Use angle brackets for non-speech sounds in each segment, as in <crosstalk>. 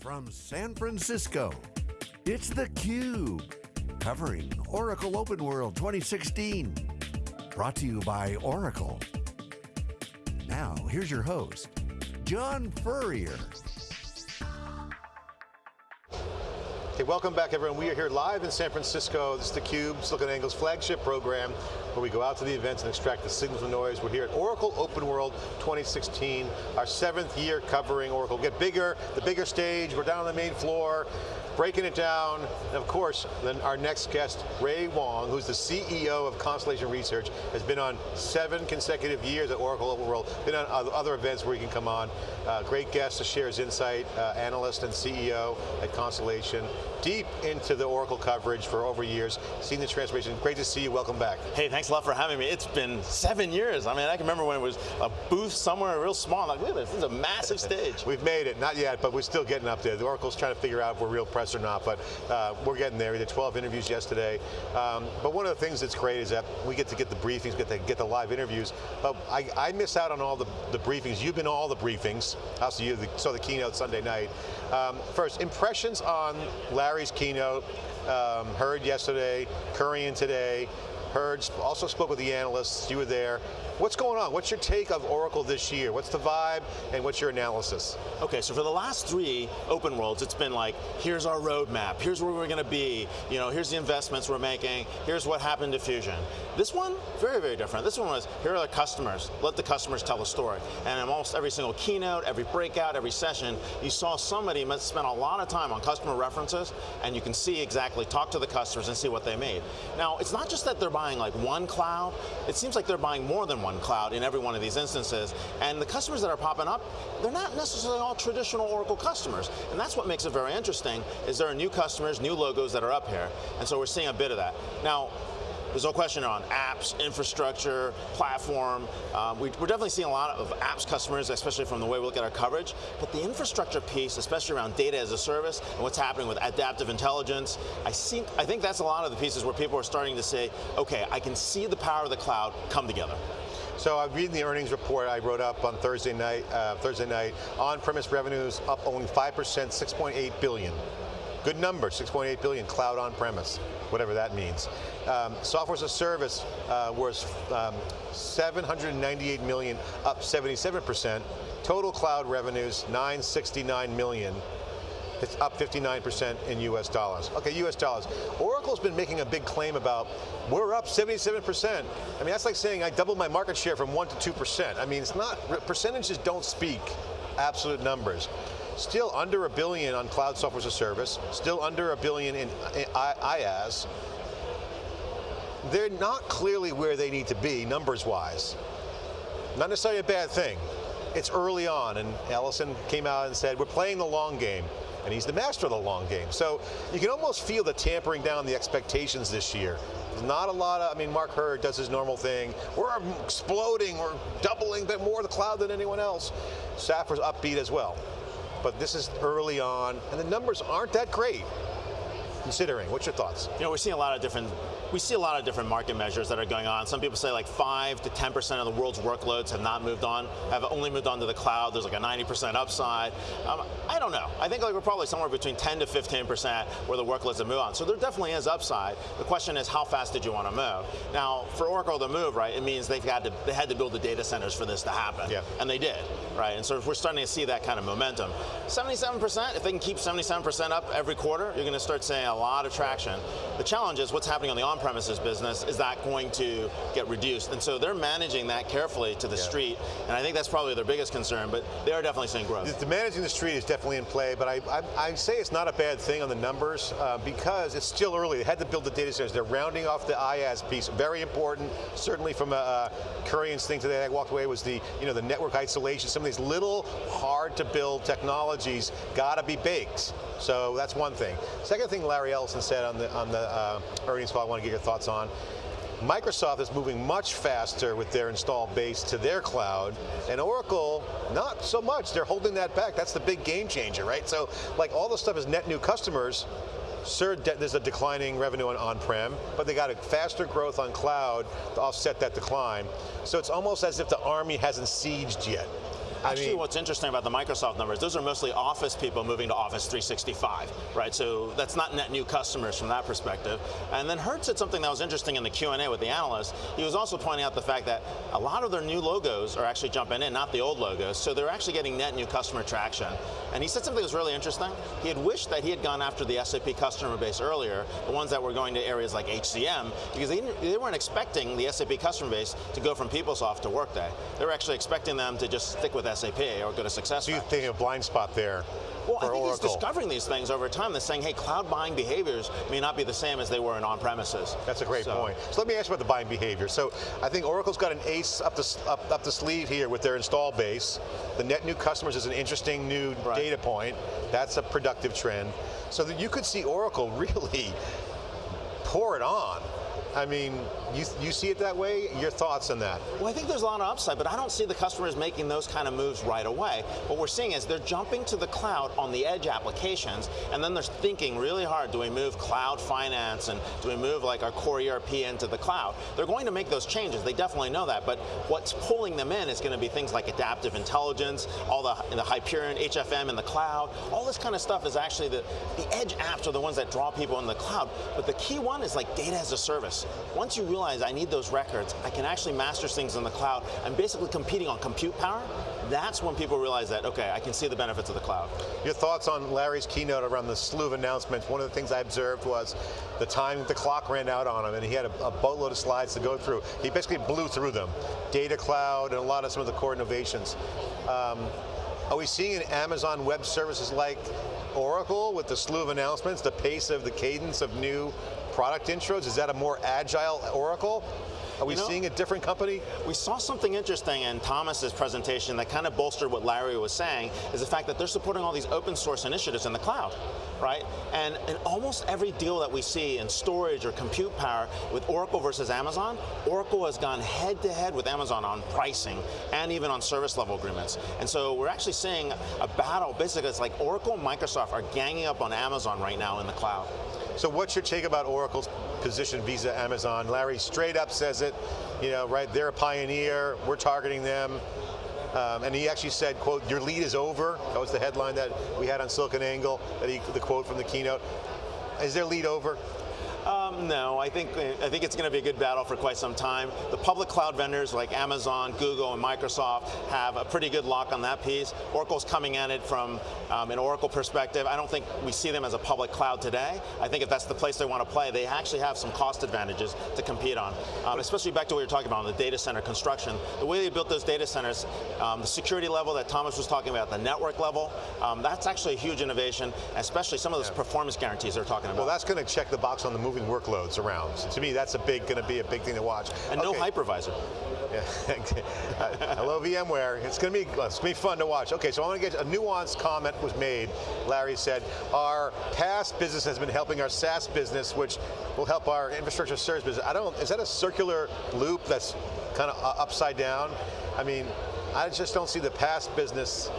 from San Francisco, it's theCUBE, covering Oracle Open World 2016. Brought to you by Oracle. Now, here's your host, John Furrier. Hey, welcome back everyone. We are here live in San Francisco. This is theCUBE, SiliconANGLE's flagship program, where we go out to the events and extract the signals and noise. We're here at Oracle Open World 2016, our seventh year covering Oracle. Get bigger, the bigger stage, we're down on the main floor, breaking it down. And of course, then our next guest, Ray Wang, who's the CEO of Constellation Research, has been on seven consecutive years at Oracle Open World, been on other events where he can come on. Uh, great guest to share his insight, uh, analyst and CEO at Constellation deep into the Oracle coverage for over years, seen the transformation. Great to see you, welcome back. Hey, thanks a lot for having me. It's been seven years. I mean, I can remember when it was a booth somewhere real small, like, look at this, this is a massive stage. We've made it, not yet, but we're still getting up there. The Oracle's trying to figure out if we're real press or not, but uh, we're getting there. We did 12 interviews yesterday. Um, but one of the things that's great is that we get to get the briefings, get to get the live interviews, but I, I miss out on all the, the briefings. You've been all the briefings. Also, you saw the keynote Sunday night. Um, first, impressions on Larry's keynote, um, heard yesterday, Kurian today, heard, also spoke with the analysts, you were there. What's going on? What's your take of Oracle this year? What's the vibe and what's your analysis? Okay, so for the last three open worlds, it's been like, here's our roadmap, here's where we're going to be, you know, here's the investments we're making, here's what happened to Fusion. This one, very, very different. This one was, here are the customers, let the customers tell the story. And in almost every single keynote, every breakout, every session, you saw somebody spend a lot of time on customer references, and you can see exactly, talk to the customers and see what they made. Now, it's not just that they're buying like one cloud, it seems like they're buying more than one cloud in every one of these instances, and the customers that are popping up, they're not necessarily all traditional Oracle customers, and that's what makes it very interesting, is there are new customers, new logos that are up here, and so we're seeing a bit of that. Now, there's no question on apps, infrastructure, platform. Um, we, are definitely seeing a lot of apps customers, especially from the way we look at our coverage, but the infrastructure piece, especially around data as a service and what's happening with adaptive intelligence, I, see, I think that's a lot of the pieces where people are starting to say, okay, I can see the power of the cloud come together. So I'm reading the earnings report I wrote up on Thursday night. Uh, Thursday night, on-premise revenues up only 5%, 6.8 billion. Good number, 6.8 billion cloud on-premise, whatever that means. Um, software as a service uh, was um, 798 million, up 77%. Total cloud revenues, 969 million. It's up 59% in US dollars. Okay, US dollars. Oracle's been making a big claim about, we're up 77%. I mean, that's like saying I doubled my market share from one to 2%. I mean, it's not, percentages don't speak absolute numbers. Still under a billion on cloud software as a service, still under a billion in, IaaS. They're not clearly where they need to be, numbers-wise. Not necessarily a bad thing. It's early on, and Ellison came out and said, we're playing the long game and he's the master of the long game. So you can almost feel the tampering down the expectations this year. Not a lot of, I mean, Mark Hurd does his normal thing. We're exploding, we're doubling bit more the cloud than anyone else. Safra's upbeat as well but this is early on, and the numbers aren't that great considering. What's your thoughts? You know, we're seeing a lot of different we see a lot of different market measures that are going on. Some people say like 5 to 10% of the world's workloads have not moved on, have only moved on to the cloud. There's like a 90% upside. Um, I don't know. I think like we're probably somewhere between 10 to 15% where the workloads have moved on. So there definitely is upside. The question is how fast did you want to move? Now, for Oracle to move, right, it means they've had to, they had to build the data centers for this to happen. Yeah. And they did, right? And so if we're starting to see that kind of momentum. 77%, if they can keep 77% up every quarter, you're going to start seeing a lot of traction. The challenge is what's happening on the on on-premises business, is that going to get reduced? And so they're managing that carefully to the yeah. street, and I think that's probably their biggest concern, but they are definitely seeing growth. The, the managing the street is definitely in play, but I, I, I say it's not a bad thing on the numbers, uh, because it's still early. They had to build the data centers. They're rounding off the IaaS piece, very important, certainly from a, a Kurian's thing today I walked away was the, you know, the network isolation, some of these little hard to build technologies got to be baked. So that's one thing. Second thing Larry Ellison said on the, on the uh, earnings call I want to get your thoughts on. Microsoft is moving much faster with their installed base to their cloud, and Oracle, not so much. They're holding that back. That's the big game changer, right? So, like all the stuff is net new customers, Sure, there's a declining revenue on on-prem, but they got a faster growth on cloud to offset that decline. So it's almost as if the army hasn't sieged yet. Actually, mean, what's interesting about the Microsoft numbers, those are mostly Office people moving to Office 365, right? So that's not net new customers from that perspective. And then Hurd said something that was interesting in the Q&A with the analyst. He was also pointing out the fact that a lot of their new logos are actually jumping in, not the old logos. So they're actually getting net new customer traction. And he said something that was really interesting. He had wished that he had gone after the SAP customer base earlier, the ones that were going to areas like HCM, because they, they weren't expecting the SAP customer base to go from PeopleSoft to Workday. They were actually expecting them to just stick with SAP or go to SuccessFactors. So you think a blind spot there well, I think Oracle. he's discovering these things over time. They're saying, hey, cloud buying behaviors may not be the same as they were in on-premises. That's a great so, point. So let me ask you about the buying behavior. So I think Oracle's got an ace up the, up, up the sleeve here with their install base. The net new customers is an interesting new right. data point. That's a productive trend. So that you could see Oracle <laughs> really pour it on I mean, you, you see it that way? Your thoughts on that? Well, I think there's a lot of upside, but I don't see the customers making those kind of moves right away. What we're seeing is they're jumping to the cloud on the edge applications, and then they're thinking really hard, do we move cloud finance, and do we move like our core ERP into the cloud? They're going to make those changes, they definitely know that, but what's pulling them in is going to be things like adaptive intelligence, all the, the Hyperion, HFM in the cloud, all this kind of stuff is actually the, the edge apps are the ones that draw people in the cloud, but the key one is like data as a service. Once you realize I need those records, I can actually master things in the cloud. I'm basically competing on compute power. That's when people realize that, okay, I can see the benefits of the cloud. Your thoughts on Larry's keynote around the slew of announcements. One of the things I observed was the time the clock ran out on him and he had a, a boatload of slides to go through. He basically blew through them. Data cloud and a lot of some of the core innovations. Um, are we seeing an Amazon Web Services like Oracle with the slew of announcements, the pace of the cadence of new product intros? Is that a more agile Oracle? Are we you know, seeing a different company? We saw something interesting in Thomas's presentation that kind of bolstered what Larry was saying, is the fact that they're supporting all these open source initiatives in the cloud, right? And in almost every deal that we see in storage or compute power with Oracle versus Amazon, Oracle has gone head to head with Amazon on pricing and even on service level agreements. And so we're actually seeing a battle, basically it's like Oracle and Microsoft are ganging up on Amazon right now in the cloud. So what's your take about Oracle's position Visa, Amazon? Larry straight up says it, you know, right, they're a pioneer, we're targeting them. Um, and he actually said, quote, your lead is over. That was the headline that we had on SiliconANGLE, that he, the quote from the keynote. Is their lead over? No, I think I think it's going to be a good battle for quite some time. The public cloud vendors like Amazon, Google, and Microsoft have a pretty good lock on that piece. Oracle's coming at it from um, an Oracle perspective. I don't think we see them as a public cloud today. I think if that's the place they want to play, they actually have some cost advantages to compete on. Um, especially back to what you're talking about on the data center construction. The way they built those data centers, um, the security level that Thomas was talking about, the network level, um, that's actually a huge innovation, especially some of those yeah. performance guarantees they're talking about. Well, that's going to check the box on the moving workloads around. So to me, that's a big, going to be a big thing to watch. And okay. no hypervisor. Yeah. <laughs> Hello VMware. It's going to be it's going to be fun to watch. Okay, so I want to get a nuanced comment was made. Larry said our PaaS business has been helping our SaaS business, which will help our infrastructure service business. I don't. Is that a circular loop that's kind of uh, upside down? I mean, I just don't see the PaaS business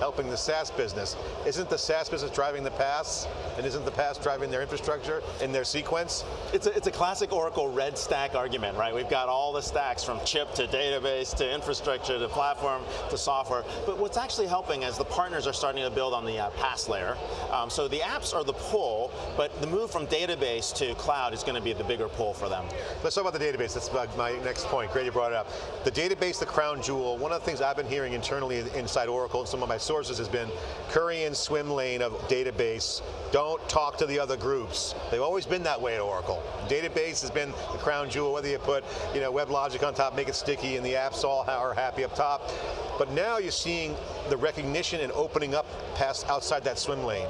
helping the SaaS business. Isn't the SaaS business driving the PaaS? And isn't the PaaS driving their infrastructure in their sequence? It's a, it's a classic Oracle red stack argument, right? We've got all the stacks from chip to database to infrastructure to platform to software. But what's actually helping is the partners are starting to build on the uh, PaaS layer. Um, so the apps are the pull, but the move from database to cloud is going to be the bigger pull for them. Let's talk about the database. That's my next point. Great you brought it up. The database, the crown jewel, one of the things things I've been hearing internally inside Oracle and some of my sources has been Kurian swim lane of database. Don't talk to the other groups. They've always been that way at Oracle. Database has been the crown jewel, whether you put you know, WebLogic on top, make it sticky, and the apps all are happy up top. But now you're seeing the recognition and opening up PaaS outside that swim lane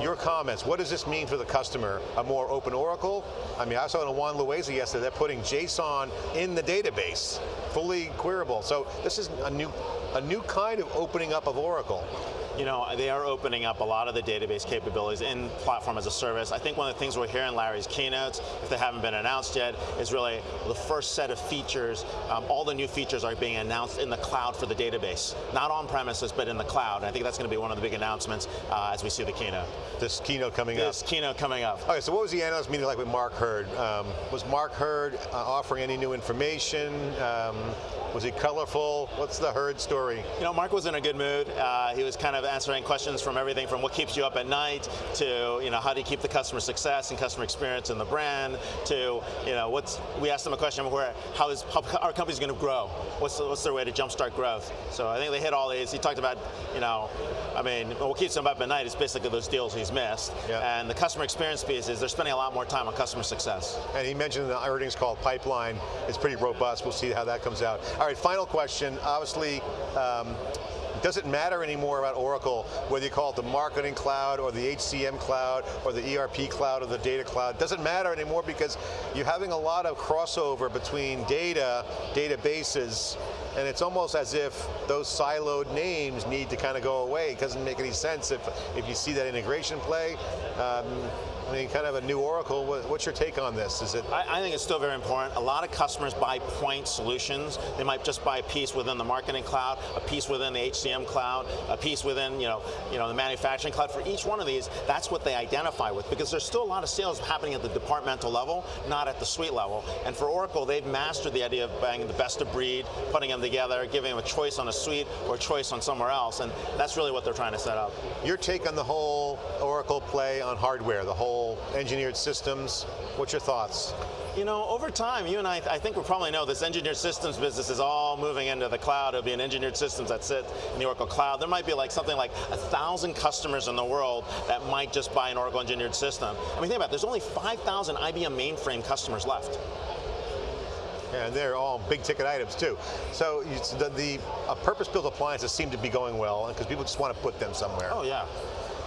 your comments, what does this mean for the customer? A more open Oracle? I mean, I saw in Juan Loaiza yesterday, they're putting JSON in the database, fully queryable. So this is a new, a new kind of opening up of Oracle you know, they are opening up a lot of the database capabilities in platform as a service. I think one of the things we're hearing Larry's keynotes, if they haven't been announced yet, is really the first set of features. Um, all the new features are being announced in the cloud for the database. Not on premises, but in the cloud. And I think that's going to be one of the big announcements uh, as we see the keynote. This keynote coming this up. This keynote coming up. Okay, so what was the analyst meeting like with Mark Hurd? Um, was Mark Hurd uh, offering any new information? Um, Was he colorful? What's the Hurd story? You know, Mark was in a good mood. Uh, he was kind of answering questions from everything from what keeps you up at night to, you know, how do you keep the customer success and customer experience in the brand to, you know, what's, we asked him a question where, how is how our company's going to grow? What's, what's their way to jumpstart growth? So I think they hit all these. He talked about, you know, I mean, what keeps him up at night is basically those deals he's missed. And the customer experience piece is they're spending a lot more time on customer success. And he mentioned the earnings call pipeline is pretty robust. We'll see how that comes out. All right, final question. Obviously, um, does it matter anymore about Oracle, whether you call it the marketing cloud or the HCM cloud or the ERP cloud or the data cloud? Doesn't matter anymore because you're having a lot of crossover between data, databases, and it's almost as if those siloed names need to kind of go away. It doesn't make any sense if, if you see that integration play. Um, I mean, kind of a new Oracle. What's your take on this? Is it? I, I, think it's still very important. A lot of customers buy point solutions. They might just buy a piece within the marketing cloud, a piece within the HCM cloud, a piece within you know, you know the manufacturing cloud. For each one of these, that's what they identify with because there's still a lot of sales happening at the departmental level, not at the suite level. And for Oracle, they've mastered the idea of buying the best of breed, putting them together, giving them a choice on a suite or a choice on somewhere else, and that's really what they're trying to set up. Your take on the whole Oracle play on hardware, the whole engineered systems. What's your thoughts? You know, over time, you and I, I think we probably know this engineered systems business is all moving into the cloud. It'll be an engineered systems that sit in the Oracle cloud. There might be like something like a thousand customers in the world that might just buy an Oracle engineered system. I mean, think about it, there's only 5,000 IBM mainframe customers left. Yeah, and they're all big ticket items too. So the, the purpose-built appliances seem to be going well because people just want to put them somewhere. Oh yeah.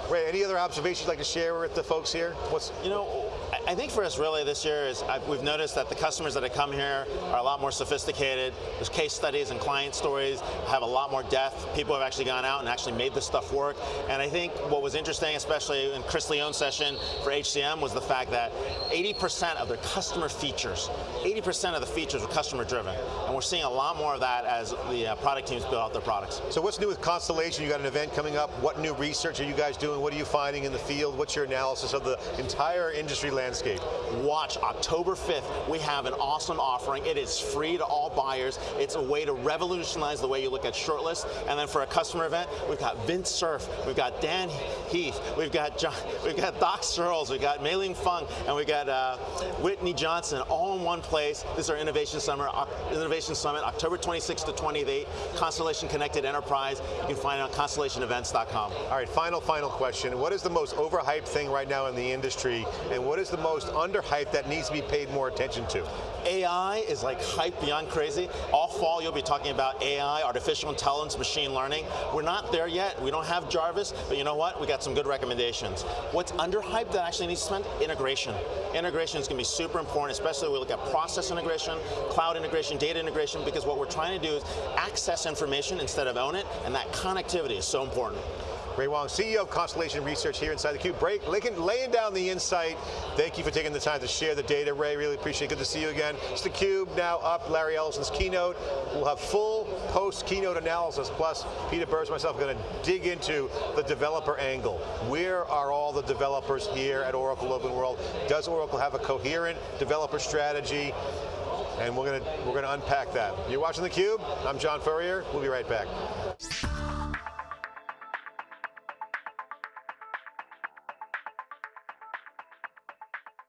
Ray, any other observations you'd like to share with the folks here? What's you know, I think for us really this year is I've, we've noticed that the customers that have come here are a lot more sophisticated. There's case studies and client stories have a lot more depth. People have actually gone out and actually made this stuff work. And I think what was interesting, especially in Chris Leone's session for HCM, was the fact that 80% of their customer features, 80% of the features were customer driven. And we're seeing a lot more of that as the uh, product teams build out their products. So what's new with Constellation? You got an event coming up. What new research are you guys doing? What are you finding in the field? What's your analysis of the entire industry landscape? Watch October 5th. We have an awesome offering. It is free to all buyers. It's a way to revolutionize the way you look at shortlists. And then for a customer event, we've got Vint Cerf, we've got Dan Heath, we've got John, <laughs> we've got Doc Searls, we've got Mei Lin Fung, and we've got uh, Whitney Johnson, all in one place. This is our Innovation Summit, Innovation Summit, October 26th to 28th. Constellation Connected Enterprise. You can find it on constellationevents.com. All right, final, final question. What is the most overhyped thing right now in the industry, and what is the most underhyped that needs to be paid more attention to? AI is like hype beyond crazy. All fall you'll be talking about AI, artificial intelligence, machine learning. We're not there yet. We don't have Jarvis, but you know what? We got some good recommendations. What's underhyped that actually needs to spend? Integration. Integration is going to be super important, especially when we look at process integration, cloud integration, data integration, because what we're trying to do is access information instead of own it, and that connectivity is so important. Ray Wang, CEO of Constellation Research here inside theCUBE. Break, laying down the insight. Thank you for taking the time to share the data, Ray. Really appreciate it. Good to see you again. It's theCUBE now up. Larry Ellison's keynote. We'll have full post-keynote analysis. Plus, Peter Burris myself going to dig into the developer angle. Where are all the developers here at Oracle Open World? Does Oracle have a coherent developer strategy? And we're going to we're going to unpack that. You're watching theCUBE. I'm John Furrier. We'll be right back.